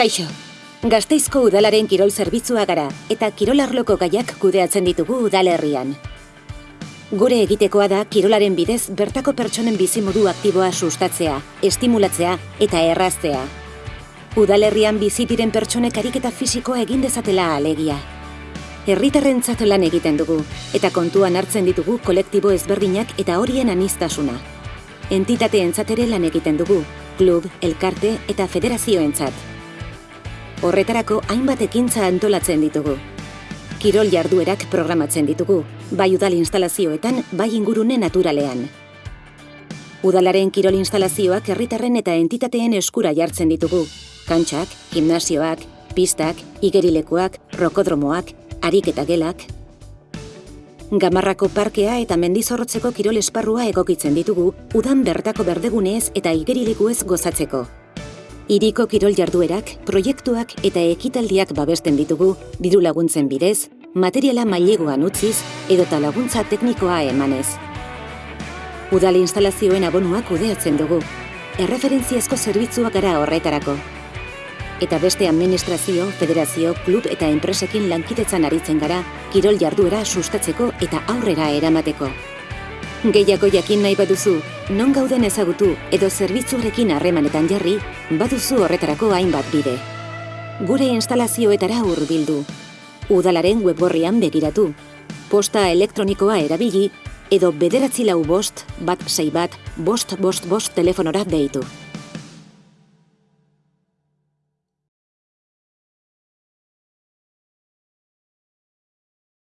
Kaixo, Gazteizko udalaren kirol zerbitzua gara eta kirolarloko gaiak kudeatzen ditugu udalerrian. Gure egitekoa da kirolaren bidez bertako pertsonen bizimodu aktiboa sustatzea, estimulatzea eta erraztea. Udalerrian bizi diren pertsonek ariketa fisikoa egin dezatela alegia. Herritarrentzat lan egiten dugu eta kontuan hartzen ditugu kolektibo ezberdinak eta horien anistasuna. Entitateentzat ere lan egiten dugu, klub, elkarte eta federazioentzat. Horretarako hainbat ekintza antolatzen ditugu. Kirol jarduerak programatzen ditugu, bai udal instalazioetan, bai ingurune naturalean. Udalaren kirol instalazioak herritarren eta entitateen eskura jartzen ditugu. Kantxak, gimnasioak, pistak, igerilekuak, rokodromoak, ariketa gelak. Gamarrako parkea eta mendizorrotzeko kirol esparrua egokitzen ditugu, udan bertako berdegunez eta igerilekuez gozatzeko. Iriko kirol jarduerak, proiektuak eta ekitaldiak babesten ditugu, diru laguntzen bidez, materiala mailegoan utziz edota laguntza teknikoa emanez. Udal instalazioen abonuak kudeatzen dugu. Erreferentziazko zerbitzuak gara horretarako. Eta beste administrazio, federazio, klub eta enpresekin lankidetzan aritzen gara, kirol jarduera sustatzeko eta aurrera eramateko. Gehiago jakin nahi baduzu, non gauden ezagutu edo zerbitzuarekin harremanetan jarri, baduzu horretarako hainbat bide. Gure instalazioetara hurbildu. Udalaren webborrian begiratu. Posta elektronikoa erabili edo bederatzi lau bost, bat sei bat, bost bost bost telefonora deitu.